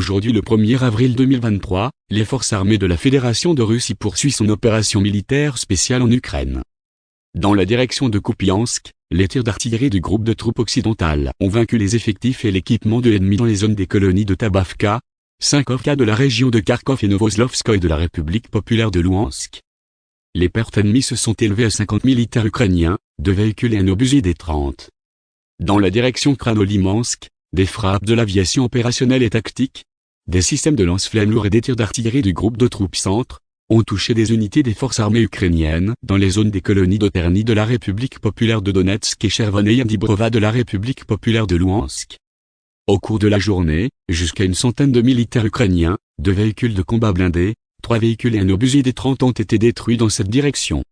Aujourd'hui le 1er avril 2023, les forces armées de la Fédération de Russie poursuivent son opération militaire spéciale en Ukraine. Dans la direction de Kupiansk, les tirs d'artillerie du groupe de troupes occidentales ont vaincu les effectifs et l'équipement de l'ennemi dans les zones des colonies de Tabavka, Sankovka de la région de Kharkov et Novoslovskoye de la République populaire de Louhansk. Les pertes ennemies se sont élevées à 50 militaires ukrainiens, deux véhicules et un obusier des 30. Dans la direction Kranolimansk, des frappes de l'aviation opérationnelle et tactique, des systèmes de lance-flammes lourds et des tirs d'artillerie du groupe de troupes centre, ont touché des unités des forces armées ukrainiennes dans les zones des colonies d'Oterny de la République populaire de Donetsk et Chervoneye Dibrova de la République populaire de Louhansk. Au cours de la journée, jusqu'à une centaine de militaires ukrainiens, deux véhicules de combat blindés, trois véhicules et un obusier des 30 ont été détruits dans cette direction.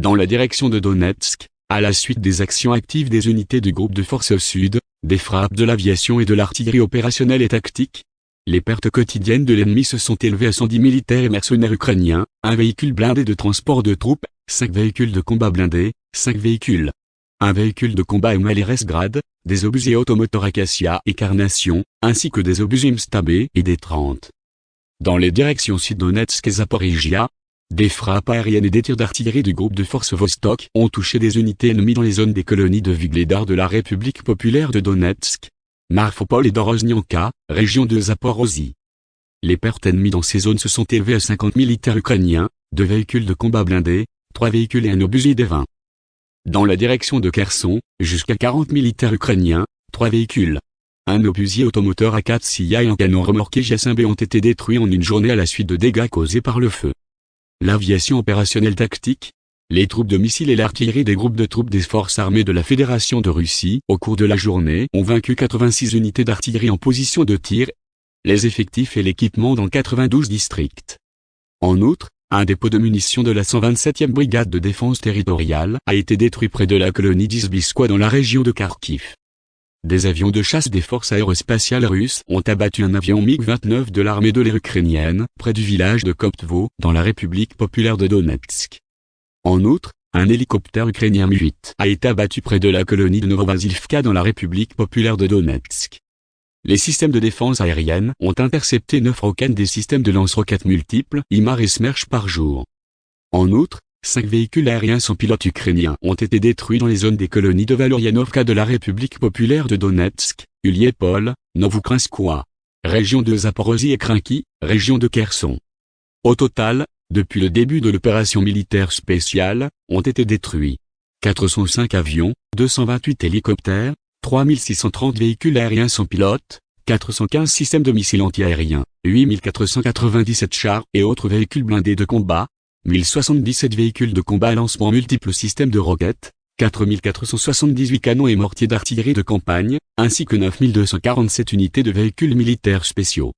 Dans la direction de Donetsk, à la suite des actions actives des unités du groupe de forces sud, des frappes de l'aviation et de l'artillerie opérationnelle et tactique, les pertes quotidiennes de l'ennemi se sont élevées à 110 militaires et mercenaires ukrainiens, un véhicule blindé de transport de troupes, 5 véhicules de combat blindés, 5 véhicules, un véhicule de combat MLRS-Grad, des obusiers automoteurs Acacia et Carnation, ainsi que des obusiers Mstabé et des 30. Dans les directions Sud-Donetsk et Zaporizhia, des frappes aériennes et des tirs d'artillerie du groupe de forces Vostok ont touché des unités ennemies dans les zones des colonies de Vugledar de la République populaire de Donetsk, Marfopol et d'Oroznyanka, région de Zaporozhye. Les pertes ennemies dans ces zones se sont élevées à 50 militaires ukrainiens, deux véhicules de combat blindés, trois véhicules et un obusier des 20. Dans la direction de Kherson, jusqu'à 40 militaires ukrainiens, trois véhicules. Un obusier automoteur A4 et un canon remorqué JSMB ont été détruits en une journée à la suite de dégâts causés par le feu l'aviation opérationnelle tactique, les troupes de missiles et l'artillerie des groupes de troupes des forces armées de la Fédération de Russie au cours de la journée ont vaincu 86 unités d'artillerie en position de tir, les effectifs et l'équipement dans 92 districts. En outre, un dépôt de munitions de la 127e brigade de défense territoriale a été détruit près de la colonie d'Izbiskoye dans la région de Kharkiv. Des avions de chasse des forces aérospatiales russes ont abattu un avion MiG-29 de l'armée de l'air ukrainienne, près du village de Koptvo, dans la République populaire de Donetsk. En outre, un hélicoptère ukrainien Mi-8 a été abattu près de la colonie de Novovazilivka dans la République populaire de Donetsk. Les systèmes de défense aérienne ont intercepté 9 roquettes des systèmes de lance-roquettes multiples IMAR et Smerch par jour. En outre, Cinq véhicules aériens sans pilote ukrainiens ont été détruits dans les zones des colonies de Valoryanovka de la République populaire de Donetsk, Uliepol, Novoukrynskoye, région de Zaporozhye et Krinky, région de Kherson. Au total, depuis le début de l'opération militaire spéciale, ont été détruits 405 avions, 228 hélicoptères, 3630 véhicules aériens sans pilote, 415 systèmes de missiles antiaériens, 8497 chars et autres véhicules blindés de combat, 1077 véhicules de combat à lancement multiples systèmes de roquettes, 4478 canons et mortiers d'artillerie de campagne, ainsi que 9247 unités de véhicules militaires spéciaux.